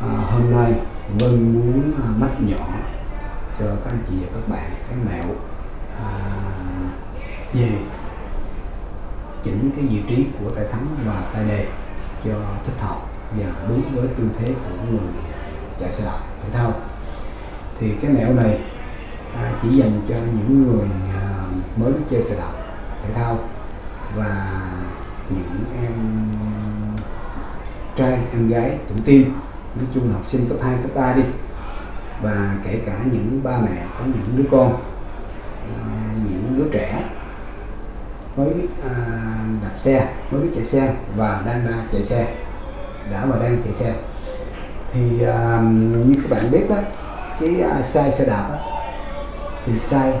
À, hôm nay Vân muốn à, mách nhỏ cho các anh chị và các bạn cái mẹo à, về chỉnh cái vị trí của tay thắng và tay đề cho thích hợp và đúng với tư thế của người chạy xe đạp thể thao. Thì cái mẹo này à, chỉ dành cho những người à, mới biết chơi xe đạp thể thao và những em trai em gái tuổi tiên nói chung là học sinh cấp 2, cấp 3 đi. Và kể cả những ba mẹ có những đứa con à, những đứa trẻ mới biết à, đạp xe mới biết chạy xe và đang à, chạy xe đã và đang chạy xe. Thì à, như các bạn biết đó cái à, size xe đạp đó, thì size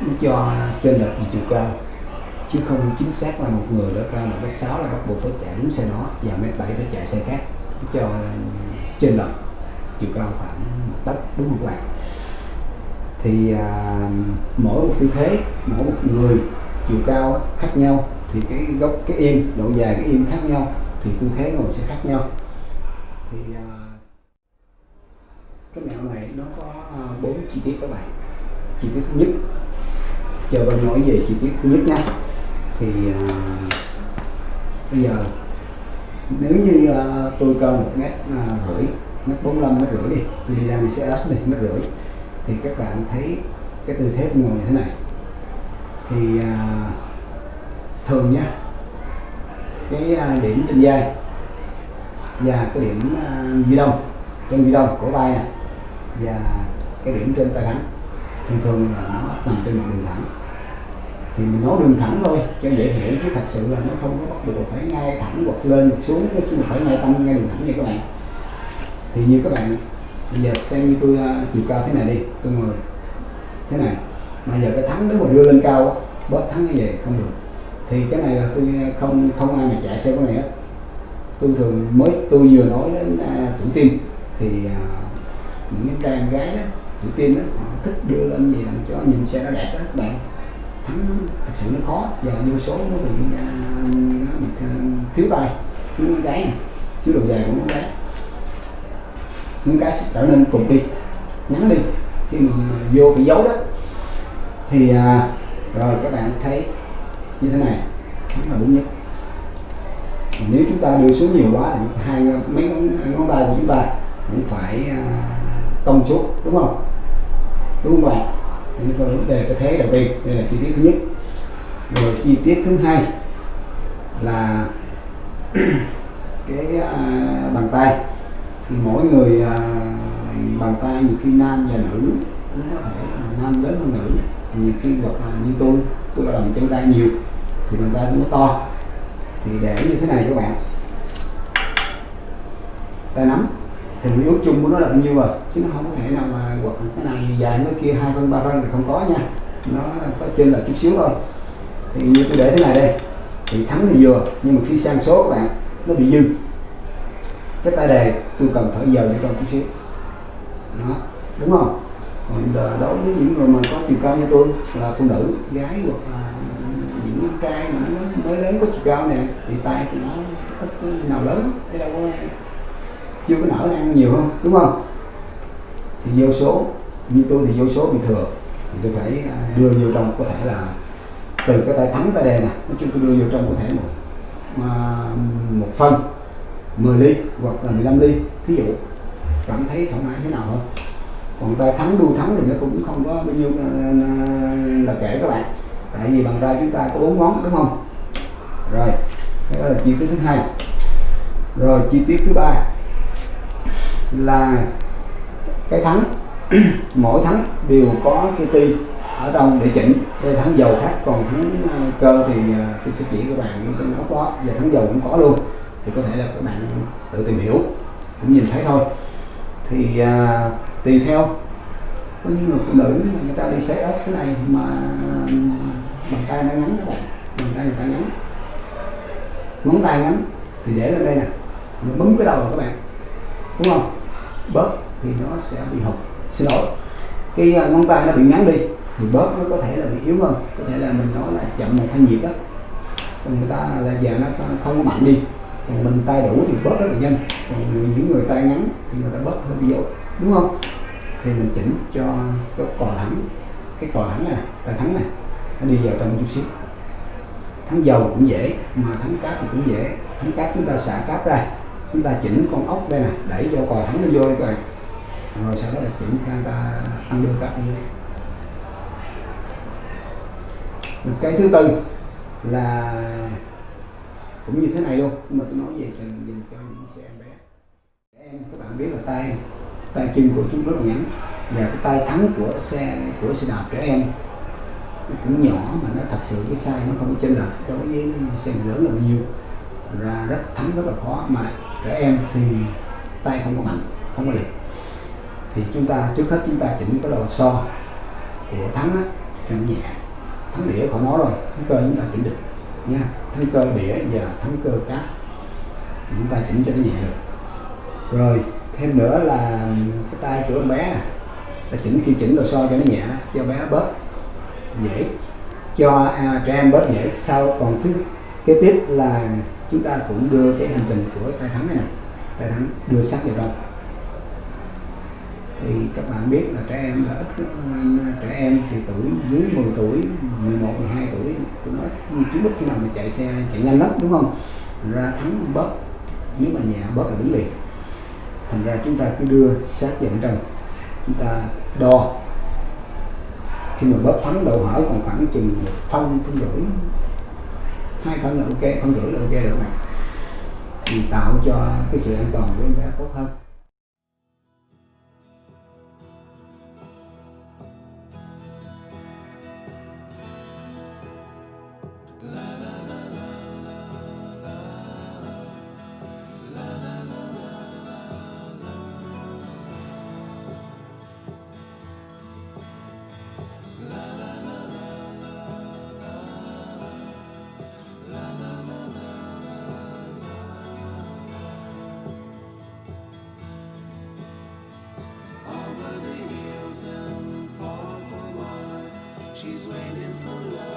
nó cho trên lệch về chiều cao chứ không chính xác là một người đó cao một mét sáu là bắt buộc phải chạy đúng xe nó và mét bảy phải chạy xe khác cho trên lệch chiều cao khoảng một tấc đúng không các bạn thì à, mỗi một tư thế mỗi một người chiều cao khác nhau thì cái gốc cái yên độ dài cái yên khác nhau thì tư thế ngồi sẽ khác nhau. Thì à, cái mẹo này nó có à, bốn chi tiết các bạn. Chi tiết thứ nhất chờ bạn nói về chi tiết thứ nhất nha. Thì à, bây giờ nếu như uh, tôi cần một mét à, rưỡi mét bốn mét rưỡi đi tôi đi ra s này mét rưỡi thì các bạn thấy cái tư thế ngồi như thế này. Thì uh, thường nha cái uh, điểm trên vai và cái điểm à, ghi đông trên di đông cổ tay nè và cái điểm trên tay thẳng thường thường là nó nằm trên một đường thẳng thì mình nói đường thẳng thôi cho dễ hiểu chứ thật sự là nó không có bắt buộc phải ngay thẳng hoặc lên hoặc xuống nói chung là phải ngay tăng ngay đường thẳng như các bạn. Thì như các bạn bây giờ xem như tôi uh, chiều cao thế này đi tôi ngồi thế này. Mà giờ cái thắng nếu mà đưa lên cao quá bớt thắng như vậy không được. Thì cái này là tôi à, không không ai mà chạy xe cái này hết. Tôi thường mới tôi vừa nói đến à, uh, tuổi tiên thì uh, những cái trang gái đó tuổi tiên đó họ thích đưa lên gì làm cho nhìn xe nó đẹp đó các bạn nó thật sự nó khó. Và vô số nó bị, nó bị thiếu tay thiếu con cái này thiếu độ dài của con cái những cái sẽ trở nên cục đi ngắn đi. Khi mình vô phải giấu đó thì à, rồi các bạn thấy như thế này là đúng nhất. Nếu chúng ta đưa xuống nhiều quá thì hai mấy ngón, ngón tay của chúng ta cũng phải à, tông xuống đúng không? Đúng không bạn? Những nó vấn đề cái thế đầu tiên đây là chi tiết thứ nhất. Rồi chi tiết thứ hai là cái à, bàn tay. Thì mỗi người à, bàn tay nhiều khi nam và nữ cũng có thể nam lớn hơn nữ. Nhiều khi hoặc là như tôi tôi là làm chân tay nhiều thì bàn tay nó to. Thì để như thế này các bạn. Tay nắm thì yếu chung của nó là bao nhiêu rồi chứ nó không có thể nào mà quật cái này dài cái kia hai phân, ba phân thì không có nha. Nó có trên là chút xíu thôi. Thì như tôi để thế này đây, thì thắng thì vừa, nhưng mà khi sang số các bạn, nó bị dư. Cái tay đề, tôi cần phải giờ để trong chút xíu. Đó, đúng không? Còn ờ, đối với những người mà có chiều cao như tôi, là phụ nữ, gái hoặc là những trai mà nó mới lớn có chiều cao này thì tay thì nó ít nào lớn đây đâu có chưa có nở ăn nhiều không? Đúng không? Thì vô số, như tôi thì vô số bị thừa. Thì tôi phải à, đưa vô trong, có thể là từ cái tay thắng tay đen nè. Nói chung tôi đưa vô trong có thể một à, một phân 10 ly hoặc là 15 ly. Thí dụ, cảm thấy thoải mái thế nào hơn? Còn tay thắng đua thắng thì nó cũng không có bao nhiêu à, là kể các bạn. Tại vì bàn tay chúng ta có bốn ngón, đúng không? Rồi đó là chi tiết thứ hai. Rồi, chi tiết thứ ba là cái thắng. Mỗi thắng đều có cái ti ở trong để chỉnh. Đây thắng dầu khác còn thắng ờ, cơ thì ờ, tôi sẽ chỉ các bạn trong góc đó. Và thắng dầu cũng có luôn. Thì có thể là các bạn tự tìm hiểu cũng nhìn thấy thôi. Thì à, tùy theo. Có những người phụ nữ người ta đi xe S cái này mà bàn tay nó ngắn các bạn. Bàn tay người ta ngắn. Ngón tay ngắn thì để lên đây nè. Mình bấm cái đầu rồi các bạn. Đúng không? Bớt thì nó sẽ bị hụt. Xin lỗi. Cái à, ngón tay nó bị ngắn đi thì bớt nó có thể là bị yếu hơn. Có thể là mình nói là chậm một hai nhịp đó. Còn người ta là giờ nó không có mạnh đi. Còn mình tay đủ thì bớt rất là nhanh. Còn người- những người tay ngắn thì người ta bớt hơi bị dội, đúng không? Thì mình chỉnh cho cái cò thẳng. Cái cò thẳng này tay thắng này, nó đi vào trong chút xíu. Thắng dầu cũng dễ, mà thắng cát thì cũng dễ. Thắng cát chúng ta xả cát ra chúng ta chỉnh con ốc đây nè, đẩy cho cò thắng nó vô đi các bạn rồi sau đó là chỉnh cho ta ăn đưa các như cái thứ tư là cũng như thế này luôn, nhưng mà tôi nói về dành dành cho những xe em bé. Trẻ em, các bạn biết là tay tay chân của chúng rất là ngắn và cái tay thắng của xe của xe đạp trẻ em nó cũng nhỏ mà nó thật sự cái size nó không có chênh lệch. Đối với xe lớn là bao nhiêu? Ra rất, thắng rất là khó, mà trẻ em thì tay không có mạnh không có lực. Thì chúng ta trước hết chúng ta chỉnh cái lò so của thắng đó cho nó nhẹ. Thắng đĩa khỏi nói rồi thắng cơ chúng ta chỉnh được nha. Thắng cơ đĩa và thắng cơ cát thì chúng ta chỉnh cho nó nhẹ được. Rồi thêm nữa là cái tay của em bé là chỉnh khi chỉnh đồ so cho nó nhẹ đó cho bé bớt dễ cho à, trẻ em bớt dễ. Sau còn thứ kế tiếp là chúng ta cũng đưa cái hành trình của tay thắng này nè. Tay thắng đưa sát vào trong thì các bạn biết là trẻ em là ít trẻ em thì tuổi dưới 10 tuổi 11 12 tuổi tụi nó chú biết khi nào mà chạy xe, chạy nhanh lắm, đúng không? Thành ra thắng bớt nếu mà nhẹ bớt là đứng liền. Thành ra chúng ta cứ đưa sát vào bên trong. Chúng ta đo. Khi mà bóp thắng đầu hở còn khoảng chừng một phân phân rưỡi hai phần là ok phần rưỡi là ok được này thì tạo cho cái sự an toàn của em bé tốt hơn. She's waiting for love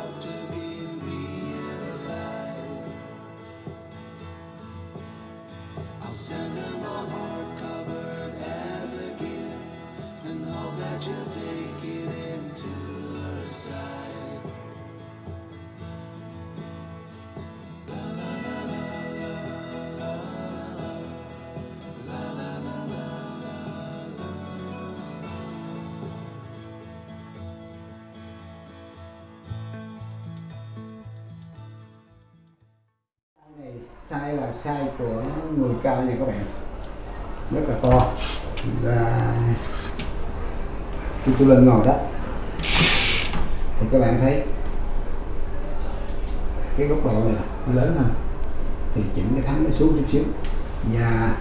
size là size của người cao nha các bạn rất là to. Và khi tôi lên ngồi đó, thì các bạn thấy cái góc độ này nó lớn hơn. Thì chỉnh cái thắng nó xuống chút xíu. Và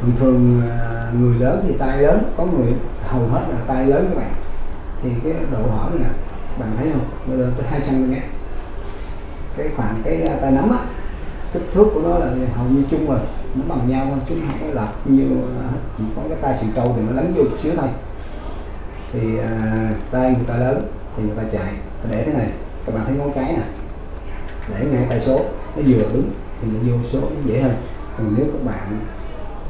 thường thường à, người lớn thì tay lớn, có người hầu hết là tay lớn các bạn. Thì cái độ hở này nè, bạn thấy không? Nó lên tới 2 cm cái khoảng cái à, tay nắm á kích thước của nó là hầu như chung rồi. Nó bằng nhau thôi chứ không có lệch nhiều à, chỉ có cái tay sừng trâu thì nó lấn vô chút xíu thôi. Thì à, tay người ta lớn thì người ta chạy. Ta để thế này. Các bạn thấy ngón cái nè. Để ngay tay số. Nó vừa đứng thì nó vô số nó dễ hơn. Còn nếu các bạn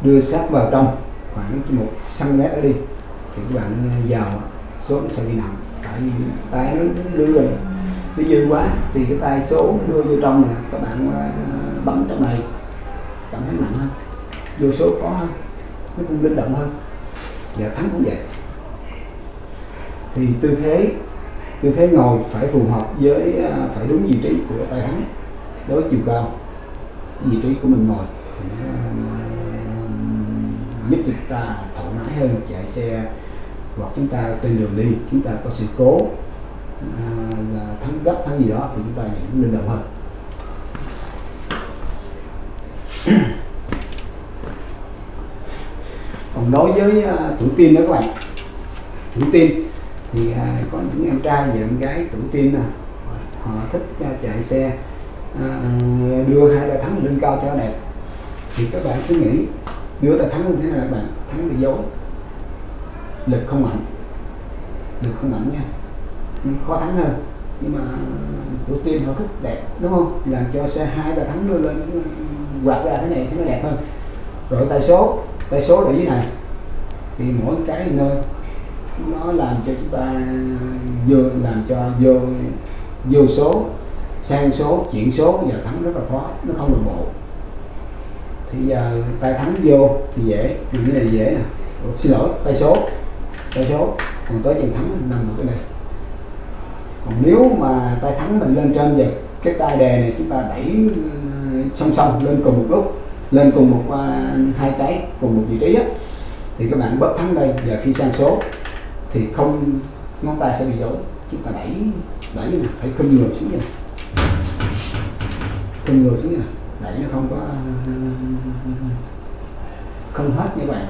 đưa sát vào trong khoảng một cm ở đi thì các bạn à, vào số nó sẽ bị nặng. Tại vì tay nó, nó rồi nó dư quá thì cái tay số nó đưa vô trong nè. Các bạn à, bấm trong này. Cảm thấy nặng hơn. Vô số khó hơn. Nó cũng linh động hơn. Và thắng cũng vậy. Thì tư thế tư thế ngồi phải phù hợp với à, phải đúng vị trí của tay thắng đối với chiều cao. Vị trí của mình ngồi thì nó, nó giúp chúng ta thoải mái hơn chạy xe hoặc chúng ta trên đường đi chúng ta có sự cố à, là thắng gấp thắng gì đó thì chúng ta cũng linh động hơn. Còn đối với à, tuổi teen đó các bạn. Tuổi teen thì à, có những em trai và em gái tuổi teen nè. Họ thích à, chạy xe đưa hai tay thắng lên cao cho đẹp. Thì các bạn cứ nghĩ, đưa tay thắng như thế này các bạn? Thắng bị dối. Lực không mạnh. Lực không mạnh nha. Khó thắng hơn. Nhưng mà tuổi tiên họ thích đẹp, đúng không? Làm cho xe hai tay thắng đưa lên ừ, quạt ra thế này thì nó đẹp hơn. Rồi tay số tay số ở này. Thì mỗi cái nơi nó làm cho chúng ta vô làm cho vô vô số sang số chuyển số giờ thắng rất là khó nó không đồng bộ. Thì giờ tay thắng vô thì dễ thì cái này dễ nè. Ủa, xin lỗi tay số tay số. Còn tới chừng thắng nằm ở cái này. Còn nếu mà tay thắng mình lên trên vậy cái tay đề này chúng ta đẩy ờ, song song lên cùng một lúc lên cùng một hai cái, cùng một vị trí á thì các bạn bớt thắng đây, giờ khi sang số, thì không, ngón tay sẽ bị dối chúng ta đẩy đẩy như này phải khum ngược xuống như này khum ngược xuống như này đẩy nó không có, không hết như vậy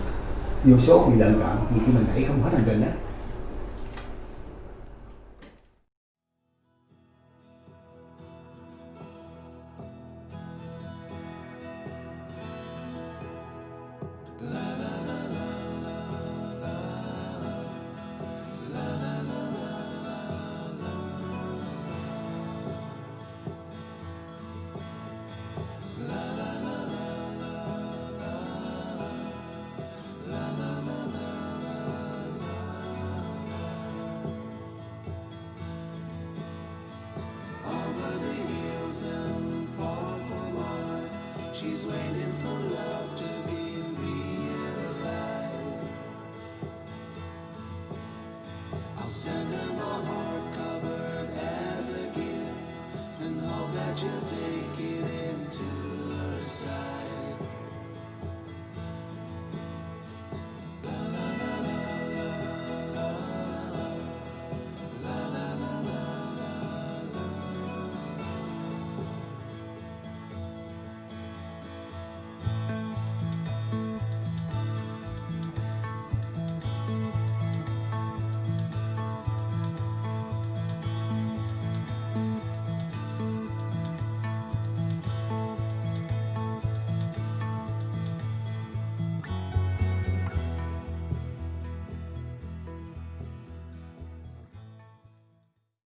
vô số bị lợn cợn vì khi mình đẩy không hết hành trình đó Send him.